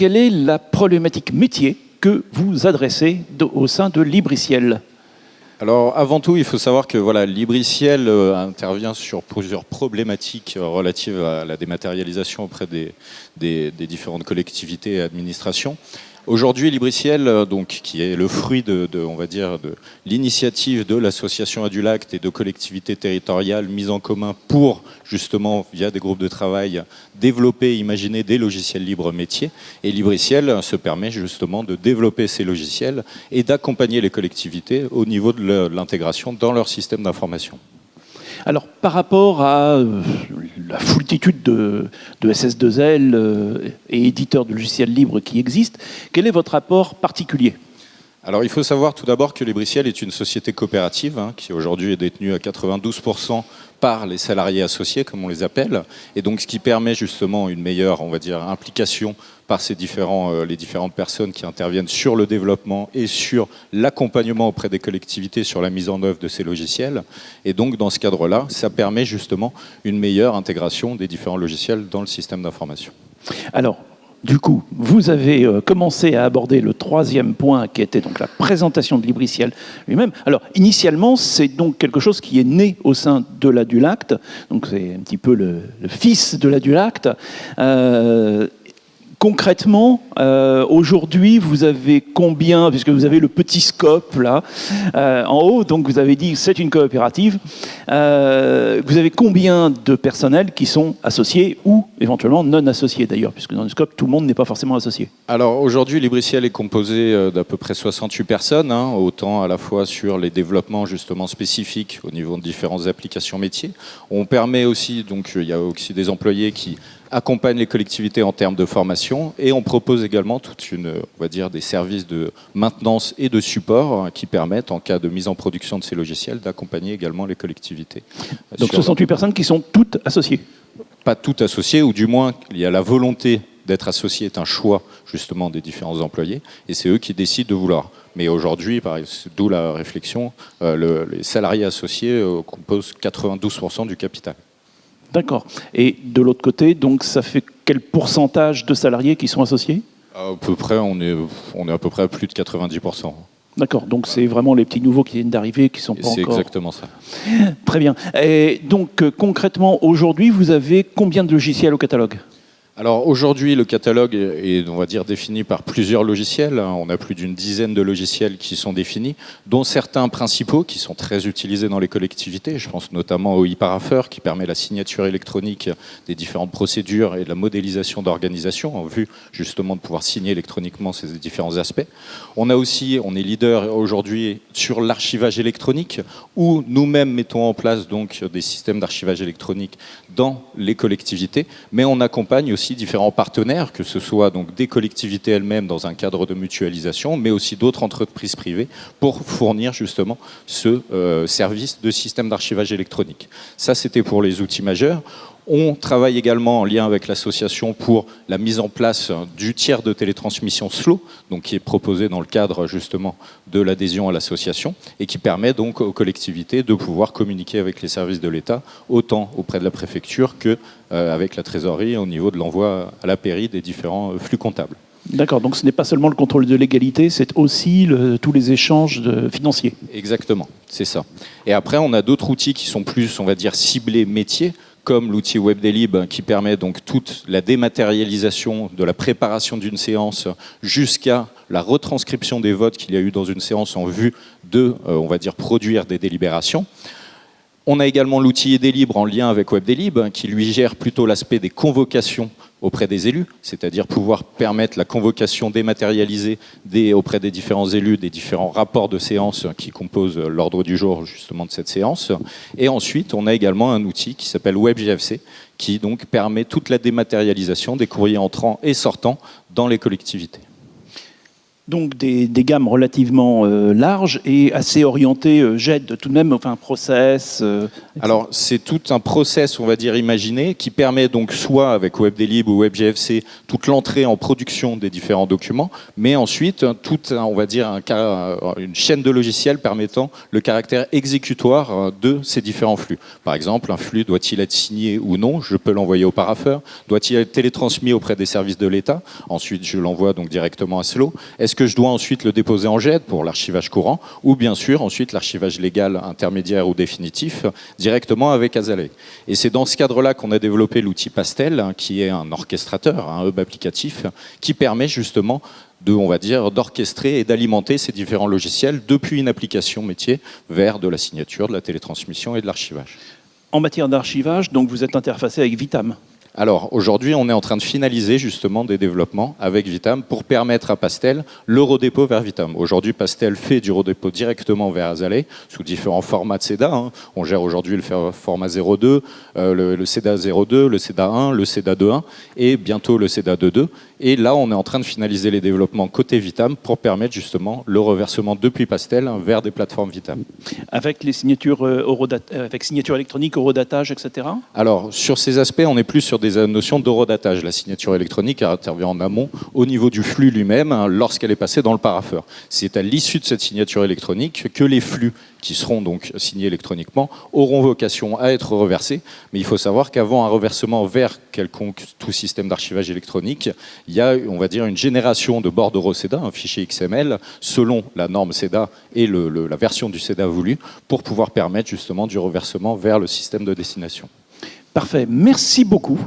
quelle est la problématique métier que vous adressez au sein de Libriciel alors avant tout, il faut savoir que voilà, Libriciel euh, intervient sur plusieurs problématiques euh, relatives à la dématérialisation auprès des, des différentes collectivités et administrations. Aujourd'hui, Libriciel, euh, donc, qui est le fruit de, de l'initiative de l'association Adulacte et de collectivités territoriales mises en commun pour, justement, via des groupes de travail, développer, imaginer des logiciels libres métiers. Et Libriciel se permet justement de développer ces logiciels et d'accompagner les collectivités au niveau de l'intégration dans leur système d'information. Alors, par rapport à euh, la foultitude de, SS2L euh, et éditeurs de logiciels libres qui existent, quel est votre rapport particulier? Alors il faut savoir tout d'abord que Libriciel est une société coopérative hein, qui aujourd'hui est détenue à 92% par les salariés associés, comme on les appelle, et donc ce qui permet justement une meilleure, on va dire, implication par ces différents, euh, les différentes personnes qui interviennent sur le développement et sur l'accompagnement auprès des collectivités sur la mise en œuvre de ces logiciels. Et donc dans ce cadre-là, ça permet justement une meilleure intégration des différents logiciels dans le système d'information. Alors, du coup, vous avez euh, commencé à aborder le troisième point qui était donc la présentation de Libriciel lui-même. Alors, initialement, c'est donc quelque chose qui est né au sein de l'Adulacte, donc c'est un petit peu le, fils de l'Adulacte. Euh, concrètement, euh, aujourd'hui, vous avez combien, puisque vous avez le petit scope là, euh, en haut, donc vous avez dit c'est une coopérative, euh, vous avez combien de personnels qui sont associés ou éventuellement non associés d'ailleurs, puisque dans le scope, tout le monde n'est pas forcément associé? Alors aujourd'hui, Libriciel est composé d'à peu près 68 personnes, hein, autant à la fois sur les développements justement spécifiques au niveau de différentes applications métiers. On permet aussi, donc il y a aussi des employés qui accompagne les collectivités en termes de formation et on propose également toute une, on va dire, des services de maintenance et de support hein, qui permettent, en cas de mise en production de ces logiciels, d'accompagner également les collectivités. Donc 68 personnes qui sont toutes associées Pas toutes associées, ou du moins il y a la volonté d'être associé est un choix justement des différents employés et c'est eux qui décident de vouloir. Mais aujourd'hui, d'où la réflexion, euh, les salariés associés euh, composent 92% du capital. D'accord. Et de l'autre côté, donc ça fait quel pourcentage de salariés qui sont associés? À peu près, on est, on est à peu près à plus de 90%. D'accord, donc c'est vraiment les petits nouveaux qui viennent d'arriver, qui sont pas encore... C'est exactement ça. Très bien. Et donc euh, concrètement, aujourd'hui, vous avez combien de logiciels au catalogue? Alors aujourd'hui, le catalogue est, on va dire, défini par plusieurs logiciels. On a plus d'une dizaine de logiciels qui sont définis, dont certains principaux qui sont très utilisés dans les collectivités. Je pense notamment au e-parapheur qui permet la signature électronique des différentes procédures et la modélisation d'organisation en vue justement de pouvoir signer électroniquement ces différents aspects. On a aussi, on est leader aujourd'hui sur l'archivage électronique où nous-mêmes mettons en place donc des systèmes d'archivage électronique dans les collectivités, mais on accompagne aussi différents partenaires, que ce soit donc des collectivités elles-mêmes dans un cadre de mutualisation, mais aussi d'autres entreprises privées pour fournir justement ce euh, service de système d'archivage électronique. Ça, c'était pour les outils majeurs. On travaille également en lien avec l'association pour la mise en place du tiers de télétransmission SLO, donc qui est proposé dans le cadre justement de l'adhésion à l'association et qui permet donc aux collectivités de pouvoir communiquer avec les services de l'État, autant auprès de la préfecture que euh, avec la trésorerie au niveau de l'envoi à la pairie des différents flux comptables. D'accord, donc ce n'est pas seulement le contrôle de légalité, c'est aussi tous les échanges financiers. Exactement, c'est ça. Et après, on a d'autres outils qui sont plus, on va dire, ciblés métiers, comme l'outil WebDelib qui permet donc toute la dématérialisation de la préparation d'une séance jusqu'à la retranscription des votes qu'il y a eu dans une séance en vue de, euh, produire des délibérations. On a également l'outil Edélib en lien avec WebDelib qui lui gère plutôt l'aspect des convocations auprès des élus, c'est-à-dire pouvoir permettre la convocation dématérialisée auprès des différents élus des différents rapports de séance qui composent l'ordre du jour justement de cette séance. Et ensuite, on a également un outil qui s'appelle WebGFC qui donc permet toute la dématérialisation des courriers entrants et sortants dans les collectivités. Donc des, gammes relativement euh, larges et assez orientées euh, tout de même, enfin process. euh, Alors, c'est tout un process, on va dire, imaginé, qui permet donc soit avec WebDelib ou WebGFC toute l'entrée en production des différents documents, mais ensuite toute, on va dire, ca- une chaîne de logiciels permettant le caractère exécutoire euh, de ces différents flux. Par exemple, un flux doit-il être signé ou non Je peux l'envoyer au paraffeur. Doit-il être télétransmis auprès des services de l'État? Ensuite, je l'envoie donc directement à Slow. Est-ce que je dois ensuite le déposer en JET pour l'archivage courant ou bien sûr ensuite l'archivage légal intermédiaire ou définitif directement avec Azalea Et c'est dans ce cadre-là qu'on a développé l'outil Pastel, hein, qui est un orchestrateur, un hub applicatif, qui permet justement de, on va dire, d'orchestrer et d'alimenter ces différents logiciels depuis une application métier vers de la signature, de la télétransmission et de l'archivage. En matière d'archivage, donc vous êtes interfacé avec Vitam. Alors aujourd'hui, on est en train de finaliser justement des développements avec Vitam pour permettre à Pastel le redépôt vers Vitam. Aujourd'hui, Pastel fait du redépôt directement vers Azalea sous différents formats de CEDA. hein. On gère aujourd'hui le format 02, euh, le, le CEDA 02, le CEDA 1, le CEDA 2.1 et bientôt le CEDA 2.2. Et là, on est en train de finaliser les développements côté Vitam pour permettre justement le reversement depuis Pastel vers des plateformes Vitam. Avec les signatures, euh, euh, avec signature électronique, eurodatage, etc. Alors, sur ces aspects, on est plus sur des euh, notions d'horodatage. La signature électronique intervient en amont au niveau du flux lui-même hein, lorsqu'elle est passée dans le paraffeur. C'est à l'issue de cette signature électronique que les flux qui seront donc signés électroniquement auront vocation à être reversés. Mais il faut savoir qu'avant un reversement vers quelconque tout système d'archivage électronique, il y a, on va dire, une génération de bordereaux CEDA, un fichier XML, selon la norme CEDA et la version du CEDA voulue, pour pouvoir permettre justement du reversement vers le système de destination. Parfait. Merci beaucoup.